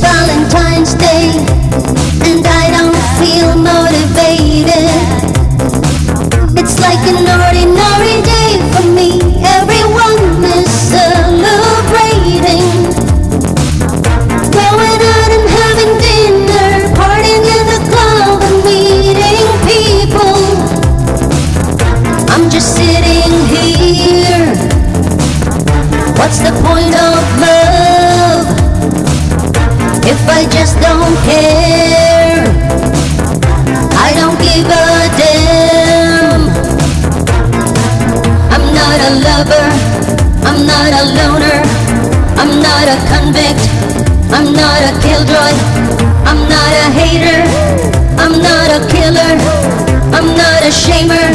Valentine's Day, and I don't feel motivated. Like an ordinary day for me. Everyone is celebrating. Going out and having dinner, partying in the club and meeting people. I'm just sitting here. What's the point of love if I just don't care? Lover. I'm not a loner. I'm not a convict. I'm not a killjoy. I'm not a hater. I'm not a killer. I'm not a shamer.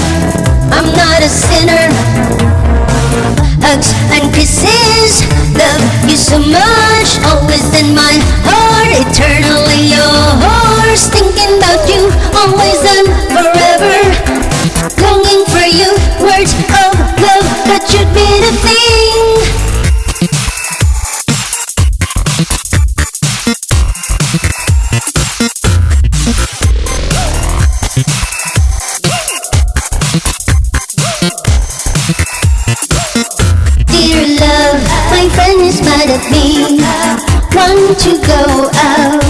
I'm not a sinner. Hugs and kisses, love you so much, always in my heart, eternally should be the thing. Dear love, my friend is mad at me. Want to go out?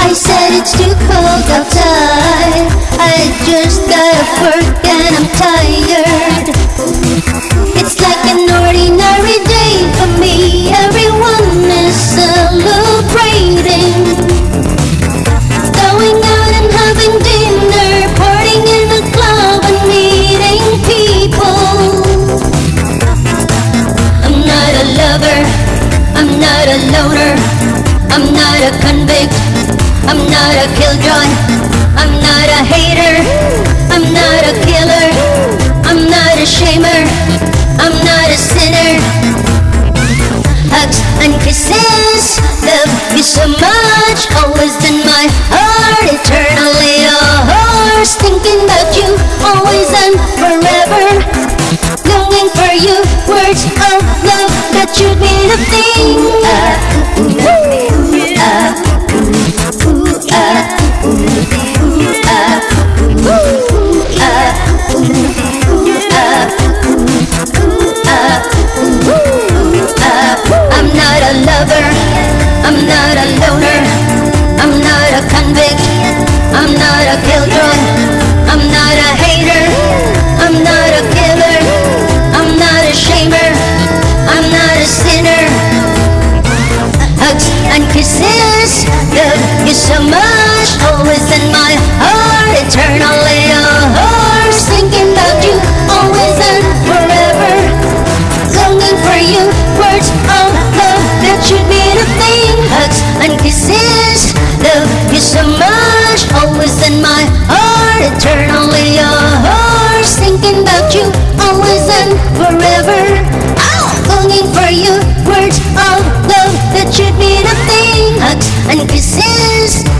I said it's too cold outside. I just got off work and I'm tired. I'm not a loner, I'm not a convict, I'm not a killjoy, I'm not a hater, I'm not a killer, I'm not a shamer, I'm not a sinner. Hugs and kisses, love you so much, always in my heart, eternally yours. Thinking about you, always and forever. Longing for you, words of love that should be the thing. exist. Love you so much, always in my heart, eternally yours. Thinking about you, always and forever. Oh, longing for you, words of love that should mean a thing. Hugs and kisses.